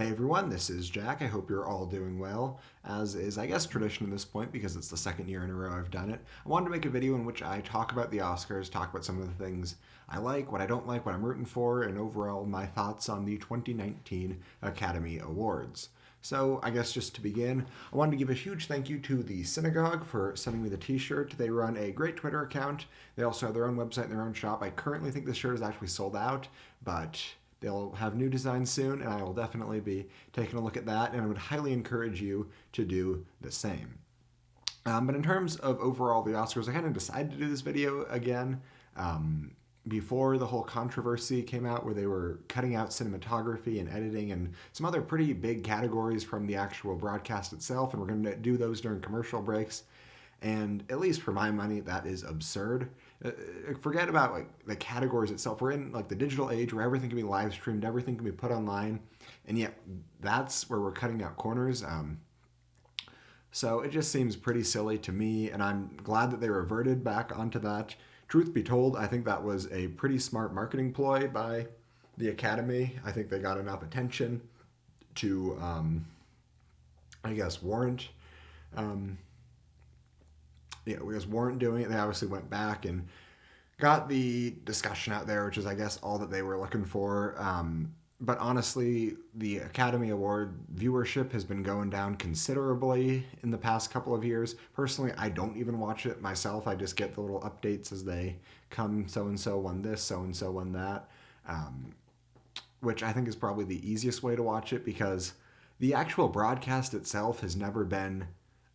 Hey everyone, this is Jack. I hope you're all doing well, as is, I guess, tradition at this point because it's the second year in a row I've done it. I wanted to make a video in which I talk about the Oscars, talk about some of the things I like, what I don't like, what I'm rooting for, and overall my thoughts on the 2019 Academy Awards. So I guess just to begin, I wanted to give a huge thank you to the Synagogue for sending me the t-shirt. They run a great Twitter account. They also have their own website and their own shop. I currently think this shirt is actually sold out, but They'll have new designs soon, and I will definitely be taking a look at that, and I would highly encourage you to do the same. Um, but in terms of overall the Oscars, I kind of decided to do this video again um, before the whole controversy came out where they were cutting out cinematography and editing and some other pretty big categories from the actual broadcast itself, and we're going to do those during commercial breaks. And at least for my money, that is absurd. Uh, forget about like the categories itself. We're in like the digital age where everything can be live streamed, everything can be put online, and yet that's where we're cutting out corners. Um, so it just seems pretty silly to me, and I'm glad that they reverted back onto that. Truth be told, I think that was a pretty smart marketing ploy by the Academy. I think they got enough attention to, um, I guess, warrant um, know, because weren't doing it, they obviously went back and got the discussion out there, which is, I guess, all that they were looking for. Um, but honestly, the Academy Award viewership has been going down considerably in the past couple of years. Personally, I don't even watch it myself. I just get the little updates as they come. So and so won this, so and so won that, um, which I think is probably the easiest way to watch it because the actual broadcast itself has never been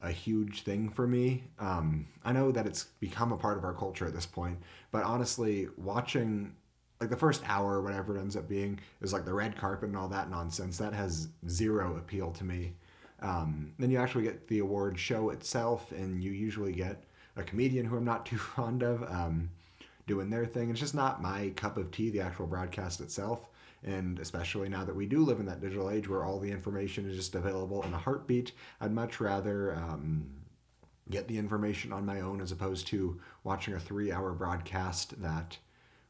a huge thing for me. Um, I know that it's become a part of our culture at this point, but honestly, watching like the first hour whatever it ends up being is like the red carpet and all that nonsense. That has zero appeal to me. Um, then you actually get the award show itself, and you usually get a comedian who I'm not too fond of um, doing their thing. It's just not my cup of tea, the actual broadcast itself. And especially now that we do live in that digital age where all the information is just available in a heartbeat, I'd much rather um, get the information on my own as opposed to watching a three hour broadcast that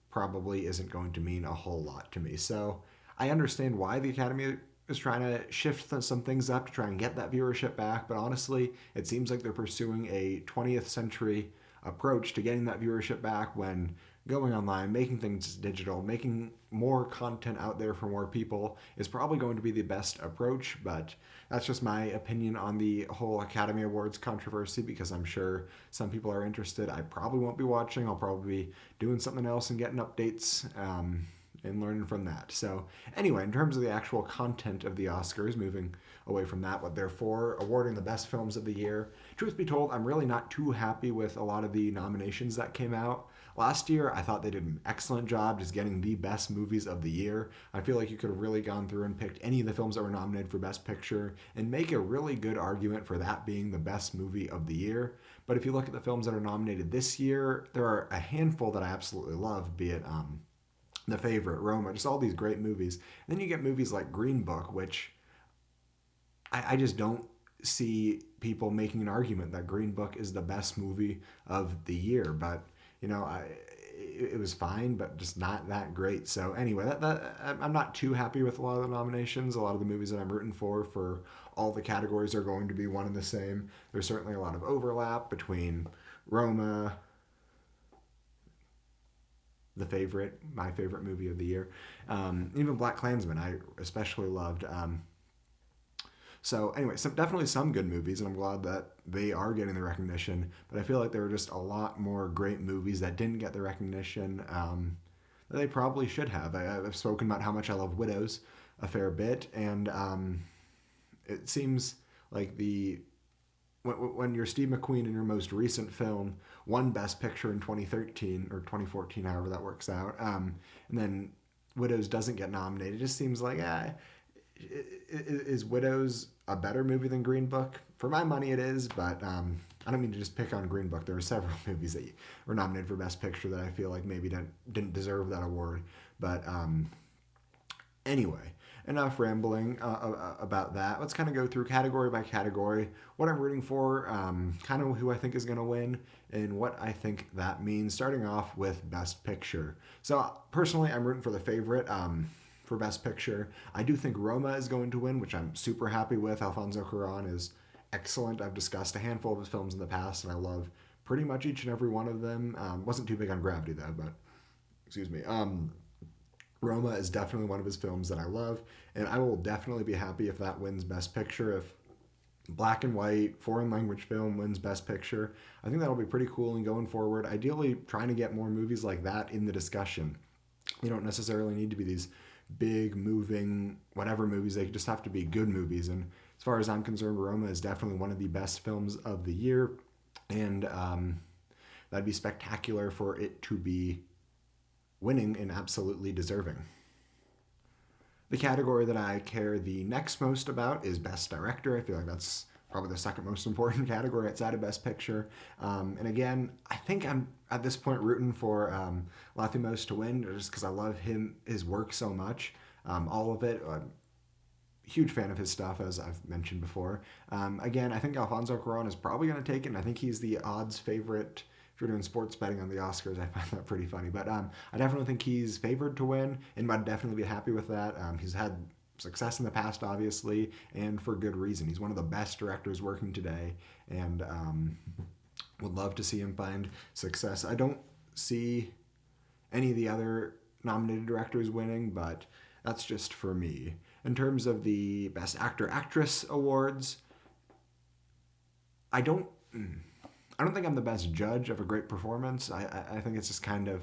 probably isn't going to mean a whole lot to me. So I understand why the Academy is trying to shift some things up to try and get that viewership back, but honestly, it seems like they're pursuing a 20th century approach to getting that viewership back when going online, making things digital, making more content out there for more people is probably going to be the best approach. But that's just my opinion on the whole Academy Awards controversy because I'm sure some people are interested. I probably won't be watching. I'll probably be doing something else and getting updates. Um, and learning from that. So anyway, in terms of the actual content of the Oscars, moving away from that, what they're for, awarding the best films of the year. Truth be told, I'm really not too happy with a lot of the nominations that came out. Last year, I thought they did an excellent job just getting the best movies of the year. I feel like you could have really gone through and picked any of the films that were nominated for Best Picture and make a really good argument for that being the best movie of the year. But if you look at the films that are nominated this year, there are a handful that I absolutely love, be it um, The Favorite, Roma, just all these great movies. And then you get movies like Green Book, which I, I just don't see people making an argument that Green Book is the best movie of the year. But you know, I, it, was fine, but just not that great. So anyway, that, that I'm not too happy with a lot of the nominations. A lot of the movies that I'm rooting for for all the categories are going to be one and the same. There's certainly a lot of overlap between Roma, the favorite, my favorite movie of the year, um, even BlacKkKlansman. I especially loved. Um, so anyway, some, definitely some good movies, and I'm glad that they are getting the recognition. But I feel like there were just a lot more great movies that didn't get the recognition um, that they probably should have. I, have spoken about how much I love Widows a fair bit, and um, it seems like the when, when you're Steve McQueen in your most recent film won Best Picture in 2013 or 2014, however that works out, um, and then Widows doesn't get nominated, it just seems like ah, is Widows a better movie than Green Book? For my money, it is, but um, I don't mean to just pick on Green Book. There are several movies that were nominated for Best Picture that I feel like maybe didn't, didn't deserve that award. But um, anyway, enough rambling uh, uh, uh about that. Let's kind of go through category by category what I'm rooting for, um, kind of who I think is going to win, and what I think that means. Starting off with Best Picture. So personally, I'm rooting for the favorite. Um, for Best Picture. I do think Roma is going to win, which I'm super happy with. Alfonso Cuarón is excellent. I've discussed a handful of his films in the past, and I love pretty much each and every one of them. Um, wasn't too big on Gravity though, but excuse me. Um, Roma is definitely one of his films that I love, and I will definitely be happy if that wins Best Picture. If black and white foreign language film wins Best Picture, I think that'll be pretty cool. And going forward, ideally trying to get more movies like that in the discussion. You don't necessarily need to be these big, moving, whatever movies. They just have to be good movies. And as far as I'm concerned, Roma is definitely one of the best films of the year, and um, that'd be spectacular for it to be winning and absolutely deserving. The category that I care the next most about is Best Director. I feel like that's probably the second most important category outside of Best Picture. Um, and again, I think I'm at this point rooting for um, Lanthimos to win just because I love him, his work so much. Um, all of it. I'm huge fan of his stuff, as I've mentioned before. Um, again, I think Alfonso Cuarón is probably going to take it, and I think he's the odds favorite if you're doing sports betting on the Oscars, I find that pretty funny. But um, I definitely think he's favored to win, and I'd definitely be happy with that. Um, he's had success in the past, obviously, and for good reason. He's one of the best directors working today, and um, would love to see him find success. I don't see any of the other nominated directors winning, but that's just for me. In terms of the Best Actor Actress awards, I don't. I don't think I'm the best judge of a great performance. I, I, I think it's just kind of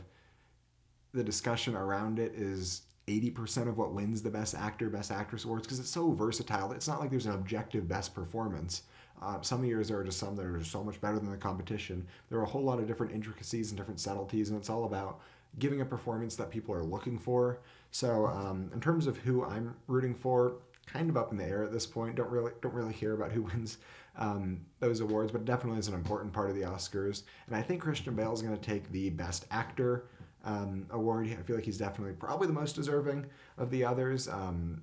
the discussion around it is 80% of what wins the best actor, best actress awards because it's so versatile. It's not like there's an objective best performance. Uh, some years there are just some that are so much better than the competition. There are a whole lot of different intricacies and different subtleties, and it's all about giving a performance that people are looking for. So, um, in terms of who I'm rooting for, kind of up in the air at this point. Don't really don't really hear about who wins um, those awards, but definitely is an important part of the Oscars. And I think Christian Bale is going to take the Best Actor um, award. I feel like he's definitely probably the most deserving of the others. Um,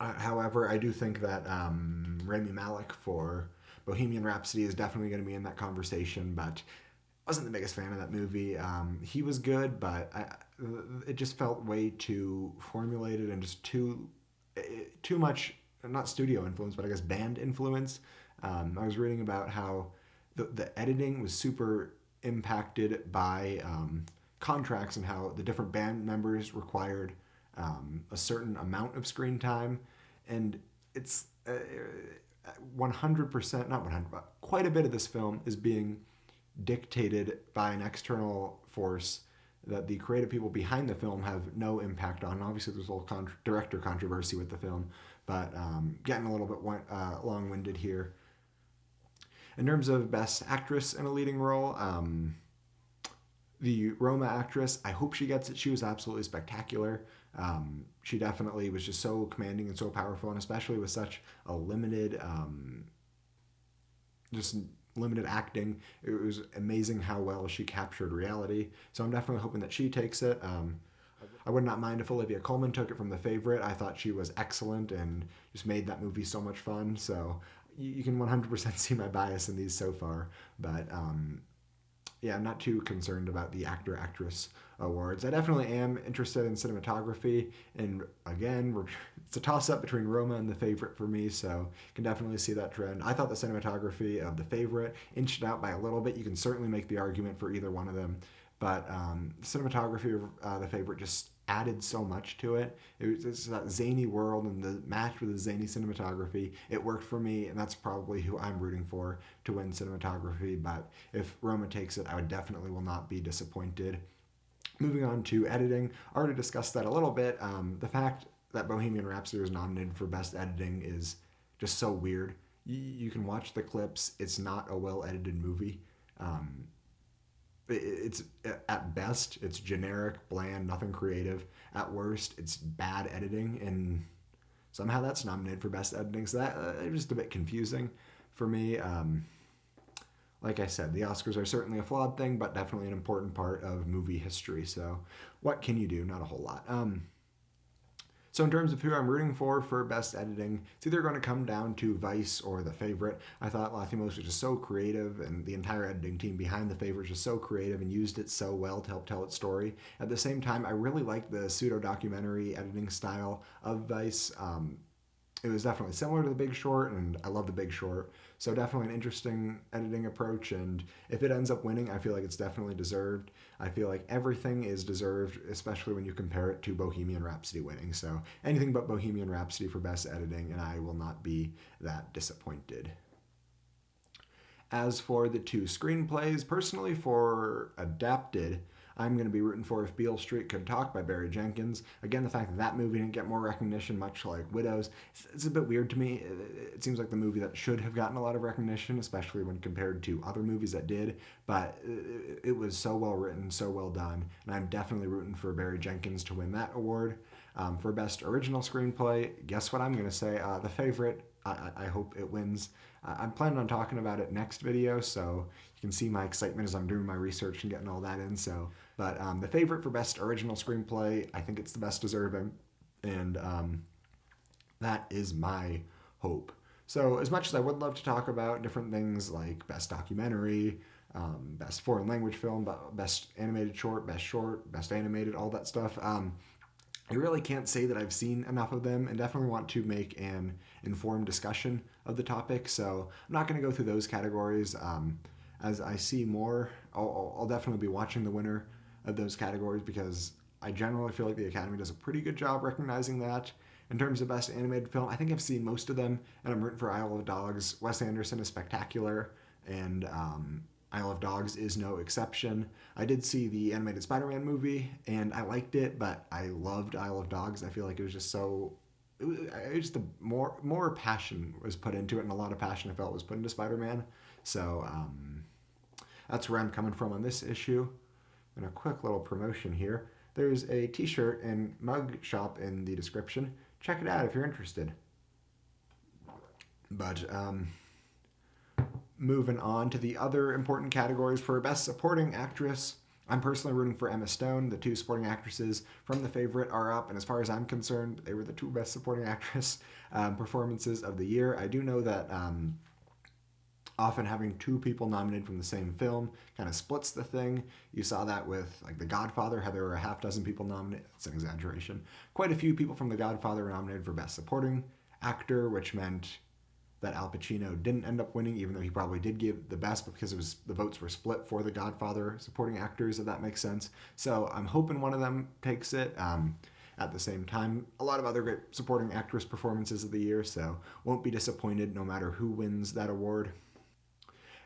uh, however, I do think that um, Rami Malek for Bohemian Rhapsody is definitely going to be in that conversation, but wasn't the biggest fan of that movie. Um, he was good, but I, it just felt way too formulated and just too too much not studio influence, but I guess band influence. Um, I was reading about how the, the editing was super impacted by um, contracts and how the different band members required um, a certain amount of screen time. And it's uh, 100%, not 100, but quite a bit of this film is being dictated by an external force that the creative people behind the film have no impact on. Obviously, there's a little con- director controversy with the film, but um, getting a little bit uh, long winded here. In terms of Best Actress in a Leading Role, um, the Roma actress, I hope she gets it. She was absolutely spectacular. Um, she definitely was just so commanding and so powerful, and especially with such a limited, um, just limited acting. It was amazing how well she captured reality. So I'm definitely hoping that she takes it. Um, I would not mind if Olivia Colman took it from The Favorite. I thought she was excellent and just made that movie so much fun. So you, can 100% see my bias in these so far. But um, yeah, I'm not too concerned about the actor actress awards. I definitely am interested in cinematography, and again, it's a toss up between Roma and The Favorite for me, so can definitely see that trend. I thought the cinematography of The Favorite inched out by a little bit. You can certainly make the argument for either one of them, but um, cinematography of uh, The Favorite just added so much to it. It was that zany world and the match with the zany cinematography. It worked for me, and that's probably who I'm rooting for to win cinematography. But if Roma takes it, I would definitely will not be disappointed. Moving on to editing, I already discussed that a little bit. Um, the fact that Bohemian Rhapsody was nominated for Best Editing is just so weird. You, you can watch the clips; it's not a well edited movie. Um, it's at best it's generic bland nothing creative. At worst it's bad editing and somehow that's nominated for best editing. So that uh, just a bit confusing for me. Um, like i said the oscars are certainly a flawed thing but definitely an important part of movie history. So what can you do? Not a whole lot. Um, So in terms of who I'm rooting for for best editing, it's either going to come down to Vice or The Favorite. I thought Lanthimos was just so creative, and the entire editing team behind The Favorite was just so creative and used it so well to help tell its story. At the same time, I really like the pseudo documentary editing style of Vice. Um, it was definitely similar to The Big Short, and I love The Big Short. So definitely an interesting editing approach, and if it ends up winning, I feel like it's definitely deserved. I feel like everything is deserved, especially when you compare it to Bohemian Rhapsody winning. So anything but Bohemian Rhapsody for best editing, and I will not be that disappointed. As for the two screenplays, personally for adapted, I'm going to be rooting for If Beale Street Could Talk by Barry Jenkins. Again, the fact that that movie didn't get more recognition, much like Widows, it's, a bit weird to me. It, seems like the movie that should have gotten a lot of recognition, especially when compared to other movies that did. But it, was so well written, so well done, and I'm definitely rooting for Barry Jenkins to win that award. Um, for Best Original Screenplay, guess what I'm going to say? Uh, the favorite, I, hope it wins. I'm planning on talking about it next video, so you can see my excitement as I'm doing my research and getting all that in. So but um, the favorite for best original screenplay, I think it's the best deserving, and um, that is my hope. So as much as I would love to talk about different things like best documentary, um, best foreign language film, best animated short, best short, best animated, all that stuff. I really can't say that I've seen enough of them and definitely want to make an informed discussion of the topic. So I'm not going to go through those categories. Um, as I see more, I'll, I'll, definitely be watching the winner of those categories because I generally feel like the Academy does a pretty good job recognizing that. In terms of best animated film, I think I've seen most of them, and I'm rooting for Isle of Dogs. Wes Anderson is spectacular, and um, Isle of Dogs is no exception. I did see the animated Spider-Man movie, and I liked it, but I loved Isle of Dogs. I feel like it was just so. It was, it was just a more more passion was put into it, and a lot of passion I felt was put into Spider-Man. So um, that's where I'm coming from on this issue. And a quick little promotion here. There's a t-shirt and mug shop in the description. Check it out if you're interested. But um, moving on to the other important categories for Best Supporting Actress. I'm personally rooting for Emma Stone. The two supporting actresses from The Favorite are up, and as far as I'm concerned, they were the two best supporting actress um, performances of the year. I do know that um, often having two people nominated from the same film kind of splits the thing. You saw that with like The Godfather, how there were a half dozen people nominated. It's an exaggeration. Quite a few people from The Godfather were nominated for Best Supporting Actor, which meant that Al Pacino didn't end up winning, even though he probably did give the best, because it was the votes were split for The Godfather supporting actors, if that makes sense. So I'm hoping one of them takes it. Um, at the same time, a lot of other great supporting actress performances of the year, so won't be disappointed no matter who wins that award.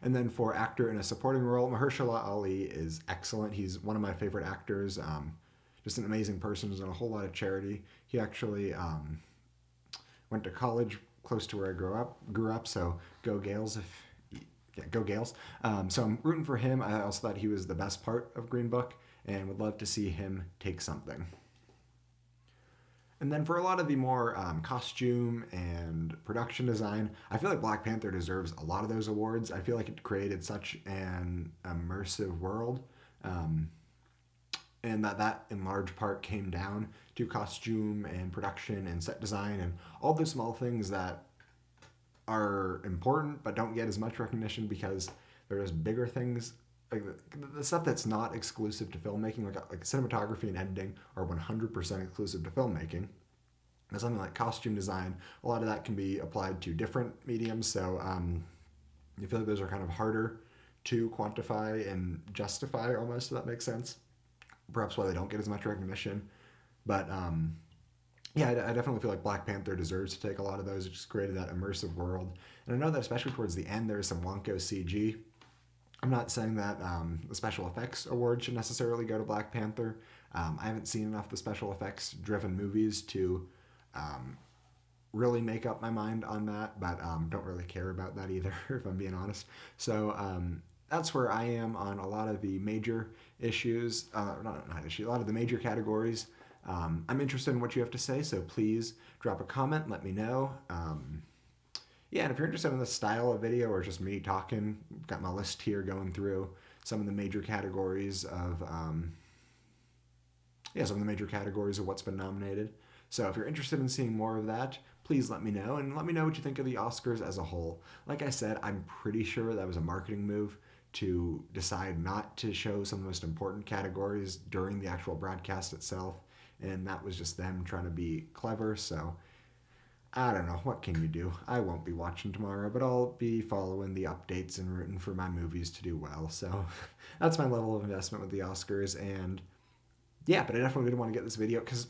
And then for actor in a supporting role, Mahershala Ali is excellent. He's one of my favorite actors. Um, just an amazing person. He's done a whole lot of charity. He actually um, went to college close to where I grew up. Grew up, so go Gaels if yeah, go Gaels. Um, so I'm rooting for him. I also thought he was the best part of Green Book, and would love to see him take something. And then for a lot of the more um, costume and production design, I feel like Black Panther deserves a lot of those awards. I feel like it created such an immersive world. Um, and that that in large part came down to costume and production and set design and all the small things that are important but don't get as much recognition because there's bigger things like the, the, stuff that's not exclusive to filmmaking, like like cinematography and editing, are 100% exclusive to filmmaking. And something like costume design, a lot of that can be applied to different mediums. So um, I feel like those are kind of harder to quantify and justify, almost. If that makes sense. Perhaps why they don't get as much recognition, but um, yeah, I, I, definitely feel like Black Panther deserves to take a lot of those. It just created that immersive world, and I know that especially towards the end, there's some wonko CG I'm not saying that um, the special effects award should necessarily go to Black Panther. Um, I haven't seen enough of the special effects driven movies to um, really make up my mind on that, but um, don't really care about that either, if I'm being honest. So um, that's where I am on a lot of the major issues, uh, not, not issues, a lot of the major categories. Um, I'm interested in what you have to say, so please drop a comment, let me know yeah, and if you're interested in the style of video or just me talking, got my list here going through some of the major categories of, um, yeah, some of the major categories of what's been nominated. So if you're interested in seeing more of that, please let me know and let me know what you think of the Oscars as a whole. Like I said, I'm pretty sure that was a marketing move to decide not to show some of the most important categories during the actual broadcast itself. And that was just them trying to be clever. So I don't know. What can you do? I won't be watching tomorrow, but I'll be following the updates and rooting for my movies to do well. So that's my level of investment with the Oscars. And yeah, but I definitely didn't want to get this video because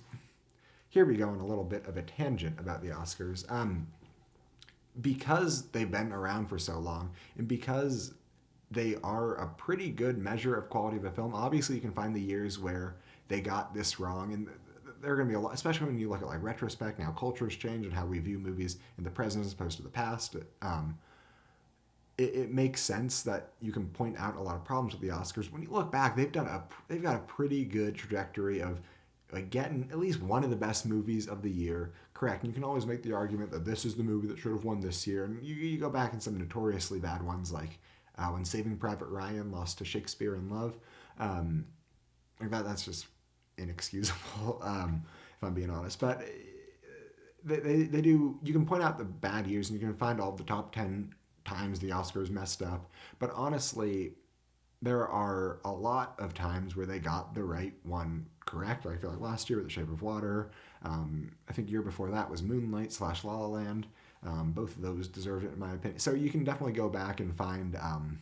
here we go on a little bit of a tangent about the Oscars. Um, because they've been around for so long and because they are a pretty good measure of quality of a film, obviously you can find the years where they got this wrong and there are going to be a lot, especially when you look at like retrospect, now cultures change and how we view movies in the present as opposed to the past. Um, it, it, makes sense that you can point out a lot of problems with the Oscars. When you look back, they've done a they've got a pretty good trajectory of like getting at least one of the best movies of the year correct. And you can always make the argument that this is the movie that should have won this year. And you, you go back in some notoriously bad ones like uh, when Saving Private Ryan lost to Shakespeare in Love. Um, that, that's just inexcusable, um, if I'm being honest. But uh, they, they, they do, you can point out the bad years and you can find all the top 10 times the Oscars messed up. But honestly, there are a lot of times where they got the right one correct. I feel like last year with The Shape of Water. Um, I think year before that was Moonlight slash La La Land. Um, both of those deserved it in my opinion. So you can definitely go back and find um,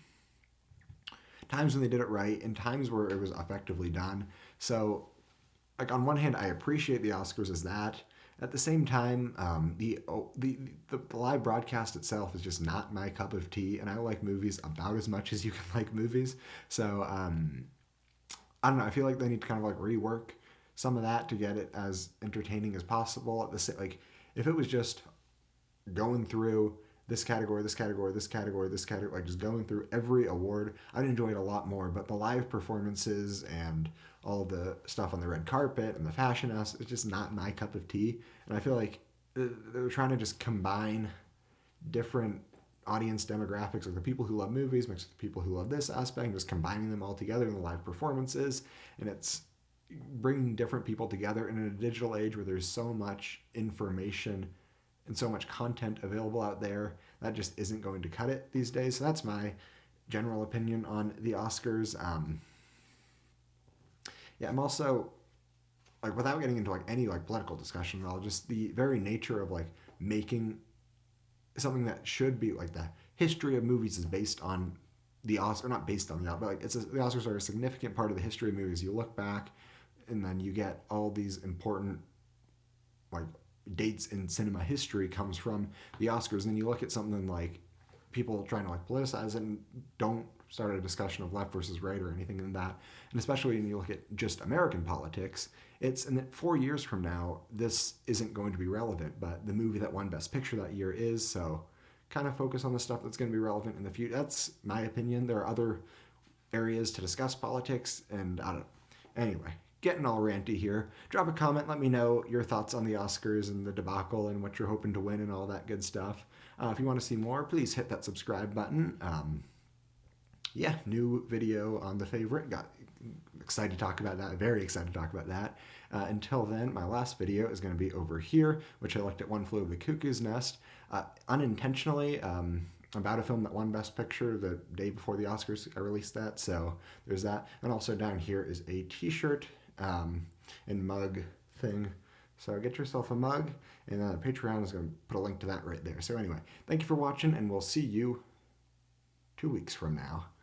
times when they did it right and times where it was effectively done. So like on one hand, I appreciate the Oscars as that. At the same time, um, the, oh, the, the the live broadcast itself is just not my cup of tea, and I like movies about as much as you can like movies. So um, I don't know. I feel like they need to kind of like rework some of that to get it as entertaining as possible. At the like, if it was just going through this category, this category, this category, this category, like just going through every award. I'd enjoy it a lot more, but the live performances and all the stuff on the red carpet and the fashion house is just not my cup of tea. And I feel like uh, they're trying to just combine different audience demographics, like the people who love movies mixed with the people who love this aspect, and just combining them all together in the live performances. And it's bringing different people together in a digital age where there's so much information and so much content available out there that just isn't going to cut it these days. So that's my general opinion on the Oscars. Um, yeah, I'm also like without getting into like any like political discussion at all, just the very nature of like making something that should be like the history of movies is based on the Oscar, not based on that, but like it's a, the Oscars are a significant part of the history of movies. You look back, and then you get all these important like dates in cinema history comes from the Oscars. And then you look at something like people trying to like politicize it and don't start a discussion of left versus right or anything in that. And especially when you look at just American politics, it's and that four years from now, this isn't going to be relevant. But the movie that won Best Picture that year is so. Kind of focus on the stuff that's going to be relevant in the future. That's my opinion. There are other areas to discuss politics, and I don't. Anyway, getting all ranty here. Drop a comment, let me know your thoughts on the Oscars and the debacle and what you're hoping to win and all that good stuff. Uh, if you want to see more, please hit that subscribe button. Um, yeah, new video on the favorite. Got excited to talk about that. Very excited to talk about that. Uh, until then, my last video is going to be over here, which I looked at One Flew Over the Cuckoo's Nest. Uh, unintentionally, um, about a film that won Best Picture the day before the Oscars. I released that, so there's that. And also down here is a t-shirt um, and mug thing. So get yourself a mug, and uh, Patreon is going to put a link to that right there. So anyway, thank you for watching, and we'll see you two weeks from now.